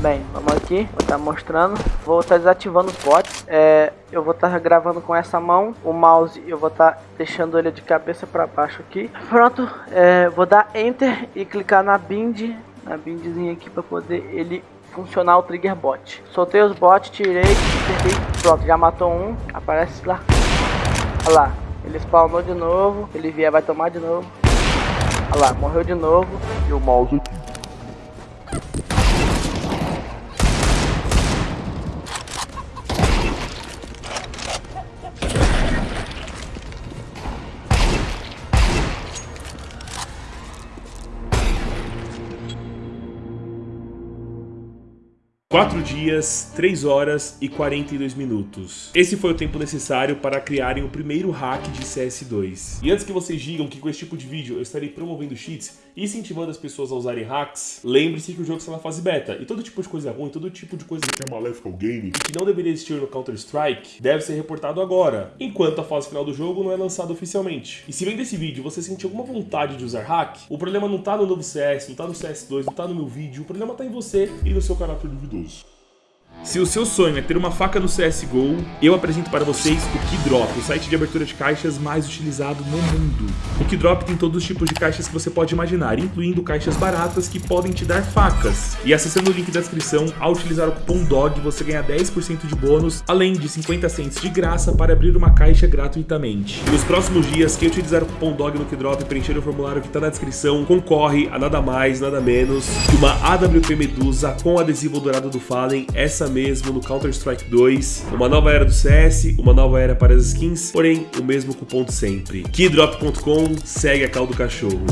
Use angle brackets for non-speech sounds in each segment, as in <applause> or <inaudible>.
Bem, vamos aqui, vou estar tá mostrando, vou estar tá desativando os bots, é, eu vou estar tá gravando com essa mão, o mouse eu vou estar tá deixando ele de cabeça para baixo aqui. Pronto, é, vou dar Enter e clicar na bind, na bindzinha aqui para poder ele funcionar o trigger bot. Soltei os bots, tirei, apertei, pronto, já matou um, aparece lá. Olha lá, ele spawnou de novo, ele vier vai tomar de novo. Olha lá, morreu de novo. E o mouse aqui. Quatro dias, 3 horas e 42 minutos. Esse foi o tempo necessário para criarem o primeiro hack de CS2. E antes que vocês digam que com esse tipo de vídeo eu estarei promovendo cheats e incentivando as pessoas a usarem hacks, lembre-se que o jogo está na fase beta. E todo tipo de coisa ruim, todo tipo de coisa que é maléfica ao game e que não deveria existir no Counter-Strike, deve ser reportado agora, enquanto a fase final do jogo não é lançada oficialmente. E se vem desse vídeo você sentir alguma vontade de usar hack, o problema não está no novo CS, não está no CS2, não está no meu vídeo, o problema está em você e no seu caráter duvidoso. Se o seu sonho é ter uma faca no CSGO, eu apresento para vocês o Keydrop, o site de abertura de caixas mais utilizado no mundo. O Keydrop tem todos os tipos de caixas que você pode imaginar, incluindo caixas baratas que podem te dar facas. E acessando o link da descrição, ao utilizar o cupom DOG, você ganha 10% de bônus, além de 50 cents de graça para abrir uma caixa gratuitamente. Nos próximos dias, quem utilizar o cupom DOG no Keydrop e preencher o formulário que está na descrição, concorre a nada mais, nada menos que uma AWP Medusa com adesivo dourado do Fallen, essa mesmo no Counter-Strike 2, uma nova era do CS, uma nova era para as skins, porém o mesmo cupom de sempre. Keydrop.com segue a cal do cachorro.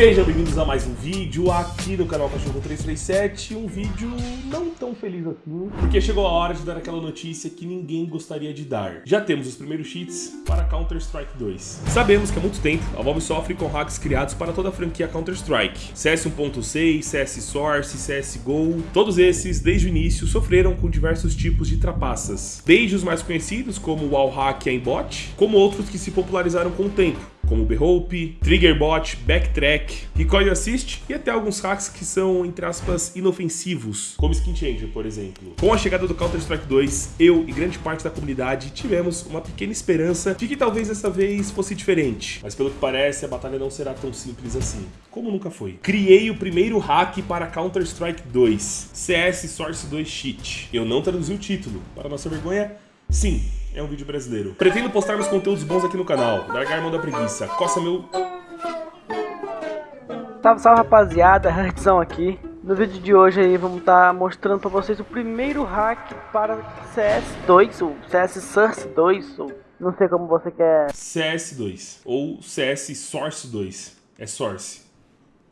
Sejam bem-vindos a mais um vídeo aqui no canal Cachorro 337, um vídeo não tão feliz assim, porque chegou a hora de dar aquela notícia que ninguém gostaria de dar. Já temos os primeiros cheats para Counter-Strike 2. Sabemos que há muito tempo a Valve sofre com hacks criados para toda a franquia Counter-Strike. CS 1.6, CS Source, CSGO, todos esses, desde o início, sofreram com diversos tipos de trapaças. Desde os mais conhecidos, como o Wallhack e Aimbot, como outros que se popularizaram com o tempo, como Behope, Triggerbot, Backtrack, Recoil Assist e até alguns hacks que são, entre aspas, inofensivos, como Skin Changer, por exemplo. Com a chegada do Counter-Strike 2, eu e grande parte da comunidade tivemos uma pequena esperança de que talvez dessa vez fosse diferente, mas pelo que parece a batalha não será tão simples assim, como nunca foi. Criei o primeiro hack para Counter-Strike 2, CS Source 2 Cheat. Eu não traduzi o título, para nossa vergonha, sim, é um vídeo brasileiro. Pretendo postar meus conteúdos bons aqui no canal, largar a mão da preguiça, coça meu... Salve, salve rapaziada, <laughs> Hertzão aqui. No vídeo de hoje aí vamos estar tá mostrando para vocês o primeiro hack para CS2, ou CS Source 2, ou não sei como você quer... CS2, ou CS Source 2, é Source.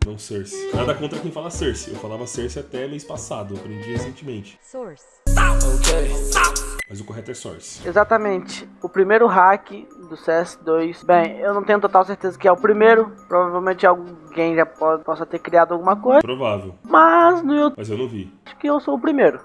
Não Source. Nada contra quem fala Source. Eu falava Source até mês passado, aprendi recentemente. Source. Mas o correto é source. Exatamente. O primeiro hack do CS2. Bem, eu não tenho total certeza que é o primeiro. Provavelmente alguém já pode, possa ter criado alguma coisa. Provável. Mas no YouTube. Mas eu não vi. Acho que eu sou o primeiro.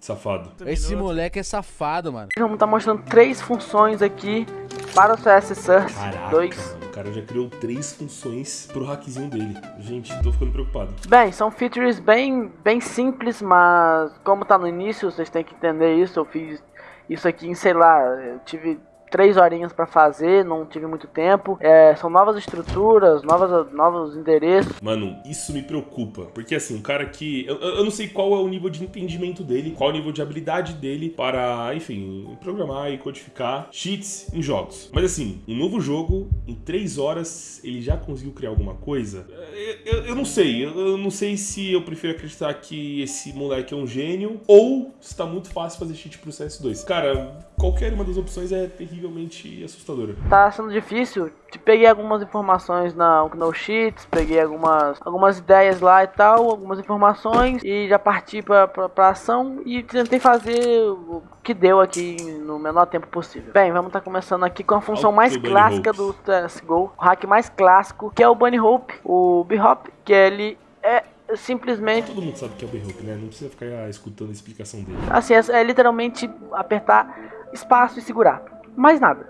Safado. Esse moleque é safado, mano. Vamos estar tá mostrando três funções aqui para o CS Source 2 cara já criou três funções pro hackzinho dele. Gente, tô ficando preocupado. Bem, são features bem, bem simples, mas como tá no início, vocês têm que entender isso. Eu fiz isso aqui em, sei lá, eu tive três horinhas para fazer, não tive muito tempo. É, são novas estruturas, novas, novos endereços. Mano, isso me preocupa, porque assim, um cara que... Eu, eu não sei qual é o nível de entendimento dele, qual é o nível de habilidade dele para, enfim, programar e codificar cheats em jogos. Mas assim, um novo jogo, em três horas, ele já conseguiu criar alguma coisa? Eu, eu, eu não sei, eu, não sei se eu prefiro acreditar que esse moleque é um gênio ou se tá muito fácil fazer cheat pro CS2. Cara, qualquer uma das opções é terrivelmente assustadora. Tá sendo difícil. Peguei algumas informações na No Sheets, peguei algumas, algumas ideias lá e tal, algumas informações e já parti pra, pra, pra ação e tentei fazer o que deu aqui no menor tempo possível. Bem, vamos estar tá começando aqui com a função mais clássica do CSGO, o hack mais clássico, que é o Bunny Hope, o B-Hop, que ele é simplesmente... Todo mundo sabe que é o B-Hope, né? Não precisa ficar escutando a explicação dele. Assim, é, é literalmente apertar espaço e segurar. Mais nada.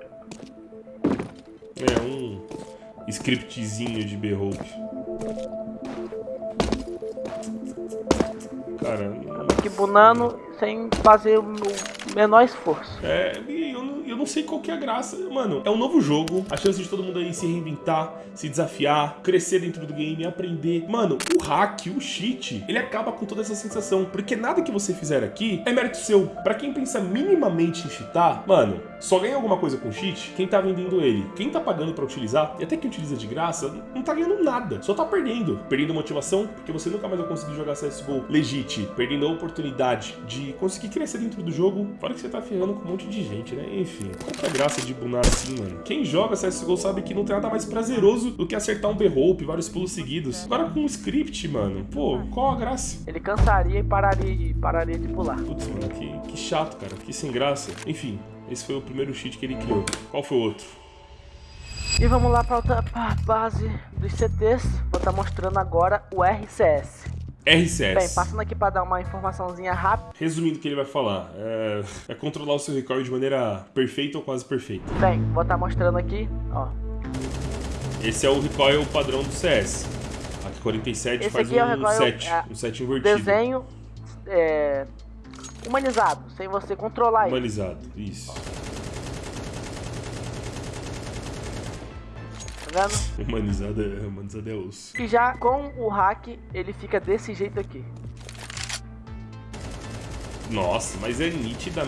É um scriptzinho de B-Hope. Cara, que bunando sem fazer o menor esforço. É, eu não, eu não sei qual que é a graça. Mano, é um novo jogo, a chance de todo mundo aí se reinventar, se desafiar, crescer dentro do game, aprender. Mano, o hack, o cheat, ele acaba com toda essa sensação, porque nada que você fizer aqui é mérito seu. Pra quem pensa minimamente em cheatar, mano, só ganha alguma coisa com cheat quem tá vendendo ele. Quem tá pagando pra utilizar, e até quem utiliza de graça, não tá ganhando nada, só tá perdendo. Perdendo motivação, porque você nunca mais vai conseguir jogar CSGO legit, perdendo a oportunidade de conseguir crescer dentro do jogo, fora que você tá ferrando com um monte de gente, né? Enfim, qual que é a graça de bunar assim, mano? Quem joga CSGO sabe que não tem nada mais prazeroso do que acertar um B-Hope, vários pulos seguidos. Agora com um script, mano, pô, qual a graça? Ele cansaria e pararia, pararia de pular. Putz, mano, que, que chato, cara, que sem graça. Enfim, esse foi o primeiro cheat que ele criou. Qual foi o outro? E vamos lá para outra base dos CTs. Vou estar tá mostrando agora o RCS. RCS. Bem, passando aqui para dar uma informaçãozinha rápida. Resumindo o que ele vai falar, é, é, controlar o seu recoil de maneira perfeita ou quase perfeita. Bem, vou estar tá mostrando aqui, ó. Esse é o recoil padrão do CS. Aqui 47 Esse faz um, é recoil, 7, é, um 7 invertido. Desenho é, humanizado, sem você controlar ele. Humanizado, isso. Tá vendo? Humanizado é, humanizado é osso. E já com o hack, ele fica desse jeito aqui. Nossa, mas é nítida...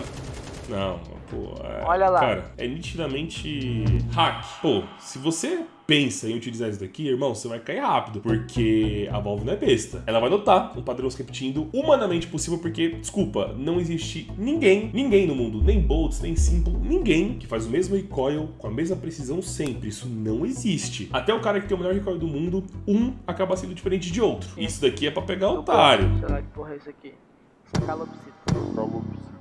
Não, pô... É... Olha lá. Cara, é nitidamente hack. Pô, se você pensa em utilizar isso daqui, irmão, você vai cair rápido, porque a Valve não é besta. Ela vai notar um padrão se repetindo humanamente possível, porque, desculpa, não existe ninguém, ninguém no mundo, nem Bolts, nem Simple, ninguém que faz o mesmo recoil com a mesma precisão sempre. Isso não existe. Até o cara que tem o melhor recoil do mundo, um acaba sendo diferente de outro. Isso daqui é pra pegar o otário. Será que porra é isso aqui? Calopsita. Calopsita.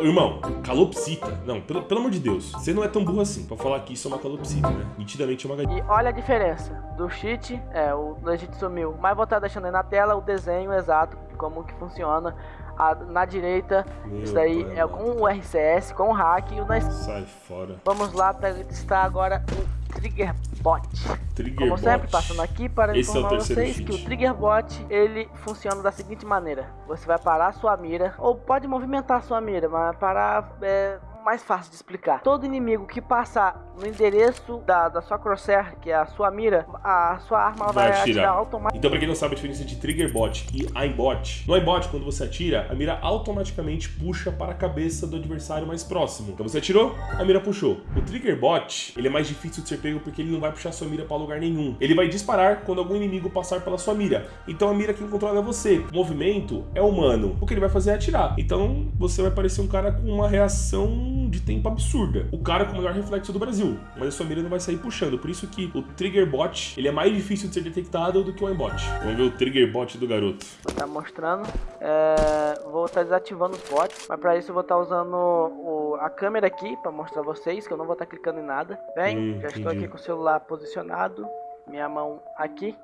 Irmão, calopsita. Não, pelo, pelo amor de Deus. Você não é tão burro assim pra falar que isso é uma calopsita, né? Nitidamente é uma galinha. E olha a diferença do cheat, é, o Legit sumiu. Mas vou estar deixando aí na tela o desenho exato, como que funciona. A, na direita, Meu isso daí é com o RCS, com o hack e o na... Sai fora. Vamos lá testar agora o Triggerbot. Triggerbot. Como sempre, passando aqui para Esse informar é vocês que o Triggerbot, ele funciona da seguinte maneira. Você vai parar a sua mira, ou pode movimentar a sua mira, mas parar é, mais fácil de explicar. Todo inimigo que passar no endereço da, da sua crosshair, que é a sua mira, a sua arma vai, vai atirar, automaticamente. Então, pra quem não sabe a diferença de trigger bot e aimbot, no aimbot, quando você atira, a mira automaticamente puxa para a cabeça do adversário mais próximo. Então você atirou, a mira puxou. O trigger bot, ele é mais difícil de ser pego porque ele não vai puxar sua mira para lugar nenhum. Ele vai disparar quando algum inimigo passar pela sua mira. Então a mira quem controla é você. O movimento é humano. O que ele vai fazer é atirar. Então você vai parecer um cara com uma reação de tempo absurda. O cara com o melhor reflexo do Brasil, mas a sua mira não vai sair puxando. Por isso que o Trigger Bot, ele é mais difícil de ser detectado do que o aimbot. Vamos ver o Trigger Bot do garoto. Vou estar tá mostrando. É... Vou estar tá desativando os bots, mas para isso eu vou estar tá usando o... a câmera aqui para mostrar vocês, que eu não vou estar tá clicando em nada. Bem, hum, já estou aqui com o celular posicionado, minha mão aqui.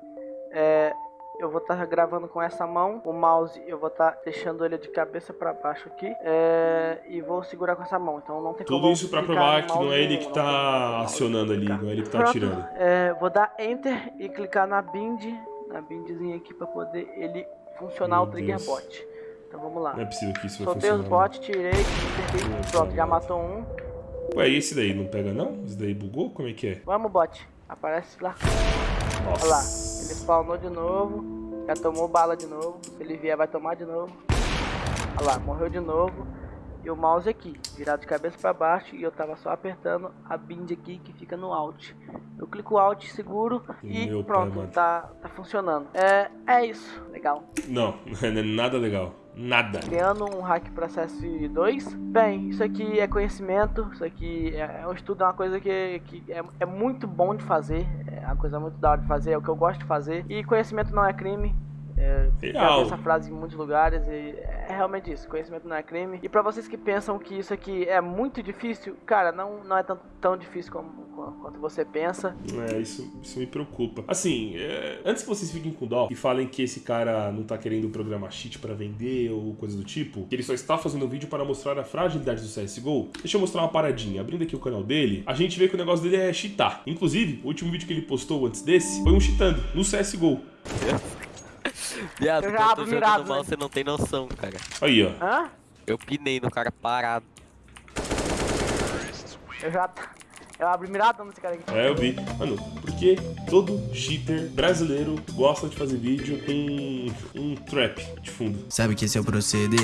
É, eu vou estar tá gravando com essa mão. O mouse eu vou estar tá deixando ele de cabeça para baixo aqui. É, e vou segurar com essa mão. Então não tem Tudo isso para provar que não é ele que está acionando ali, não é ele que está atirando. É, vou dar Enter e clicar na bind, na bindzinha aqui para poder ele funcionar Meu o trigger Deus. bot. Então vamos lá. Não é possível que isso vai Soltei funcionar. Soltei os bots, tirei, apertei, pronto, já matou um. Ué, e esse daí não pega não? Esse daí bugou? Como é que é? Vamos, bot. Aparece lá. Nossa. Olha lá, ele spawnou de novo, já tomou bala de novo, se ele vier vai tomar de novo. Olha lá, morreu de novo. E o mouse aqui, virado de cabeça para baixo e eu tava só apertando a bind aqui que fica no Alt. Eu clico Alt, seguro e Meu pronto, pai, tá, tá funcionando. É, é isso, legal. Não, <laughs> não é nada legal. Nada. Criando um hack processo 2. Bem, isso aqui é conhecimento, isso aqui é, é um estudo, é uma coisa que, que é, é muito bom de fazer, é uma coisa muito da hora de fazer, é o que eu gosto de fazer. E conhecimento não é crime, É, já essa frase em muitos lugares e é realmente isso, conhecimento não é crime. E pra vocês que pensam que isso aqui é muito difícil, cara, não, não é tão, tão difícil como, como- quanto você pensa. É, isso, isso me preocupa. Assim, é, antes que vocês fiquem com dó e falem que esse cara não tá querendo programar cheat pra vender ou coisa do tipo, que ele só está fazendo um vídeo para mostrar a fragilidade do CSGO, deixa eu mostrar uma paradinha. Abrindo aqui o canal dele, a gente vê que o negócio dele é cheatar. Inclusive, o último vídeo que ele postou antes desse foi um cheatando no CSGO. Viado, Eu já quando eu tô mirado, jogando mal, né? você não tem noção, cara. Aí, ó. Hã? Eu pinei no cara parado. Eu já. Eu abri miradão nesse cara aqui. É, eu vi. Mano, porque todo cheater brasileiro gosta de fazer vídeo com um trap de fundo. Sabe que esse é o proceder.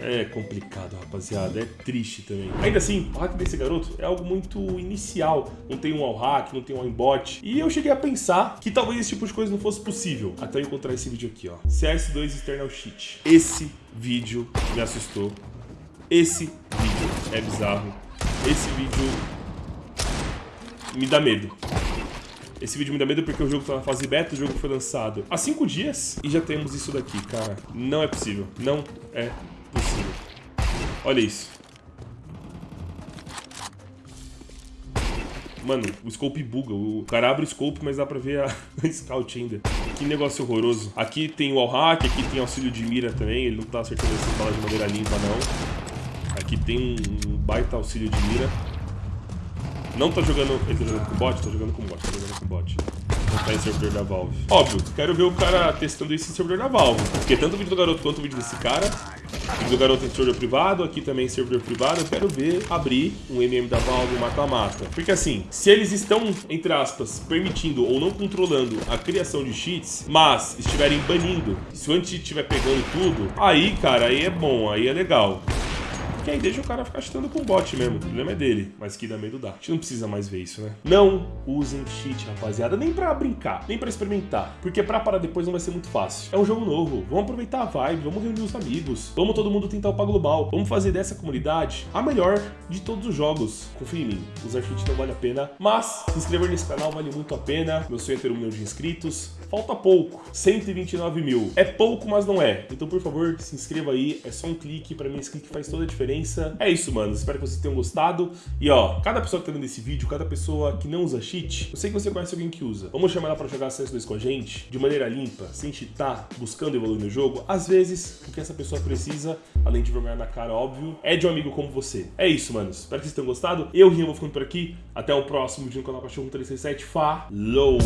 É complicado, rapaziada. É triste também. Ainda assim, o hack desse garoto é algo muito inicial. Não tem um all hack, não tem um aimbot. E eu cheguei a pensar que talvez esse tipo de coisa não fosse possível. Até eu encontrar esse vídeo aqui, ó. CS2 Eternal Cheat. Esse vídeo me assustou. Esse vídeo é bizarro. Esse vídeo me dá medo. Esse vídeo me dá medo porque o jogo tá na fase beta, o jogo foi lançado há 5 dias e já temos isso daqui, cara. Não é possível. Não é possível. Olha isso. Mano, o scope buga. O cara abre o scope, mas dá pra ver a <laughs> a scout ainda. Que negócio horroroso. Aqui tem o wallhack, aqui tem auxílio de mira também. Ele não tá acertando essas balas de maneira limpa, não. Aqui tem um baita auxílio de mira. Não tá jogando. Ele tá jogando com bot? Tá jogando com bot, tá jogando com bot. Não tá em servidor da Valve. Óbvio, quero ver o cara testando isso em servidor da Valve. Porque tanto o vídeo do garoto quanto o vídeo desse cara. O vídeo do garoto em servidor privado, aqui também em servidor privado. Eu quero ver abrir um MM da Valve um mata-mata. Porque assim, se eles estão, entre aspas, permitindo ou não controlando a criação de cheats, mas estiverem banindo, se o anti-cheat estiver pegando tudo, aí, cara, aí é bom, aí é legal. Que aí deixa o cara ficar chutando com bot mesmo. O problema é dele. Mas que dá medo dá. A gente não precisa mais ver isso, né? Não usem cheat, rapaziada. Nem pra brincar, nem pra experimentar. Porque pra parar depois não vai ser muito fácil. É um jogo novo. Vamos aproveitar a vibe, vamos reunir os amigos. Vamos todo mundo tentar upar global. Vamos fazer dessa comunidade a melhor de todos os jogos. Confia em mim. Usar cheat não vale a pena. Mas se inscrever nesse canal vale muito a pena. Meu sonho é ter um milhão de inscritos. Falta pouco. 129 mil. É pouco, mas não é. Então, por favor, se inscreva aí. É só um clique. Pra mim, esse clique faz toda a diferença. É isso, mano. Espero que vocês tenham gostado. E ó, cada pessoa que tá vendo esse vídeo, cada pessoa que não usa cheat, eu sei que você conhece alguém que usa. Vamos chamar ela pra jogar CS2 com a gente, de maneira limpa, sem cheatar, buscando evoluir no jogo. Às vezes, o que essa pessoa precisa, além de vergonha na cara, óbvio, é de um amigo como você. É isso, mano. Espero que vocês tenham gostado. Eu, Rian, vou ficando por aqui. Até o próximo vídeo no canal Cachorro 367. Falou!